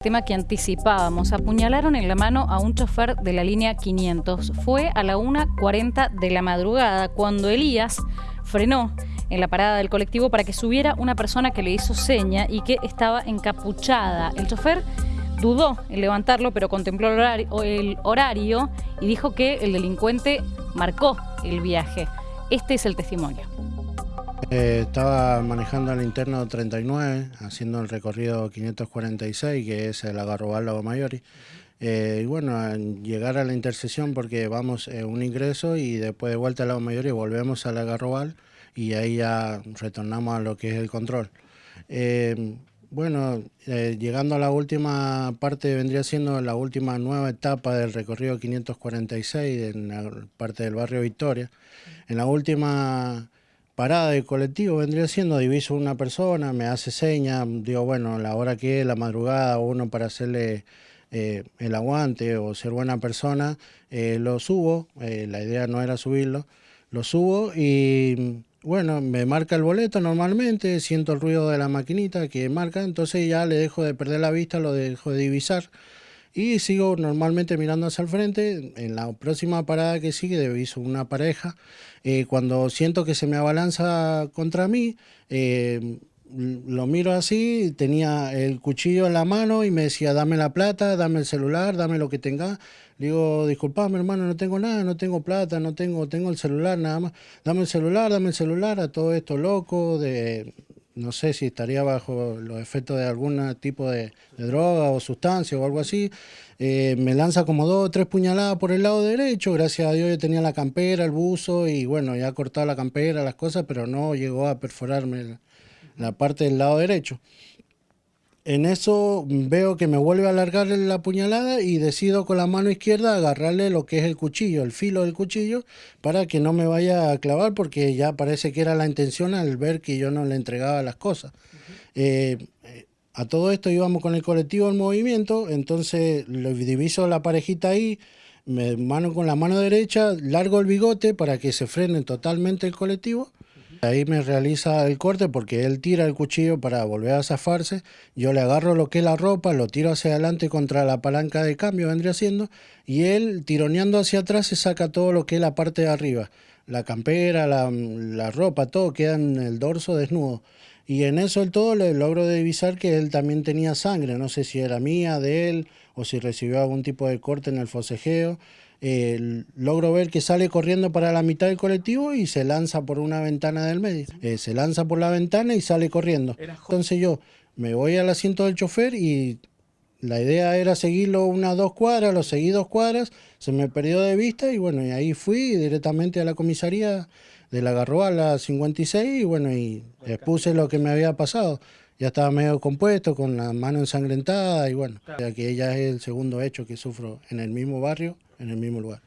Tema que anticipábamos, apuñalaron en la mano a un chofer de la línea 500. Fue a la 1.40 de la madrugada cuando Elías frenó en la parada del colectivo para que subiera una persona que le hizo seña y que estaba encapuchada. El chofer dudó en levantarlo, pero contempló el horario, el horario y dijo que el delincuente marcó el viaje. Este es el testimonio. Eh, estaba manejando el interno 39, haciendo el recorrido 546, que es el Agarrobal Lago Mayori. Eh, y bueno, llegar a la intersección porque vamos eh, un ingreso y después de vuelta al Lago Mayori volvemos al Agarrobal y ahí ya retornamos a lo que es el control. bueno, llegando a la última parte vendría siendo la última nueva etapa del recorrido 546 en la parte del barrio Victoria. En la última parada del colectivo vendría siendo, diviso una persona, me hace seña, digo, bueno, la hora que es, la madrugada, uno para hacerle eh, el aguante o ser buena persona, eh, lo subo, eh, la idea no era subirlo, lo subo y bueno, me marca el boleto normalmente, siento el ruido de la maquinita que marca, entonces ya le dejo de perder la vista, lo dejo de divisar y sigo normalmente mirando hacia el frente. En la próxima parada que sigue, diviso una pareja. Eh, cuando siento que se me abalanza contra mí, eh, lo miro así, tenía el cuchillo en la mano y me decía, dame la plata, dame el celular, dame lo que tenga. Le digo, disculpame hermano, no tengo nada, no tengo plata, no tengo, tengo el celular nada más. Dame el celular, dame el celular a todo esto loco de no sé si estaría bajo los efectos de algún tipo de, droga o sustancia o algo así. Eh, me lanza como dos o tres puñaladas por el lado derecho, gracias a Dios yo tenía la campera, el buzo y bueno, ya cortado la campera, las cosas, pero no llegó a perforarme la parte del lado derecho. En eso veo que me vuelve a alargar la puñalada y decido con la mano izquierda agarrarle lo que es el cuchillo, el filo del cuchillo, para que no me vaya a clavar porque ya parece que era la intención al ver que yo no le entregaba las cosas. Eh, a todo esto íbamos con el colectivo en movimiento, entonces lo diviso la parejita ahí, me mano con la mano derecha, largo el bigote para que se frene totalmente el colectivo Ahí me realiza el corte porque él tira el cuchillo para volver a zafarse. Yo le agarro lo que es la ropa, lo tiro hacia adelante contra la palanca de cambio, vendría siendo, y él tironeando hacia atrás se saca todo lo que es la parte de arriba. La campera, la, ropa, todo queda en el dorso desnudo. Y en eso el todo le logro divisar que él también tenía sangre. No sé si era mía, de él, o si recibió algún tipo de corte en el fosejeo logro ver que sale corriendo para la mitad del colectivo y se lanza por una ventana del medio. Eh, se lanza por la ventana y sale corriendo. Entonces yo me voy al asiento del chofer y la idea era seguirlo unas dos cuadras, lo seguí dos cuadras, se me perdió de vista y bueno, y ahí fui directamente a la comisaría de la a la 56 y bueno, y expuse lo que me había pasado. Ya estaba medio compuesto, con la mano ensangrentada y bueno, ya que ella es el segundo hecho que sufro en el mismo barrio en el mismo lugar.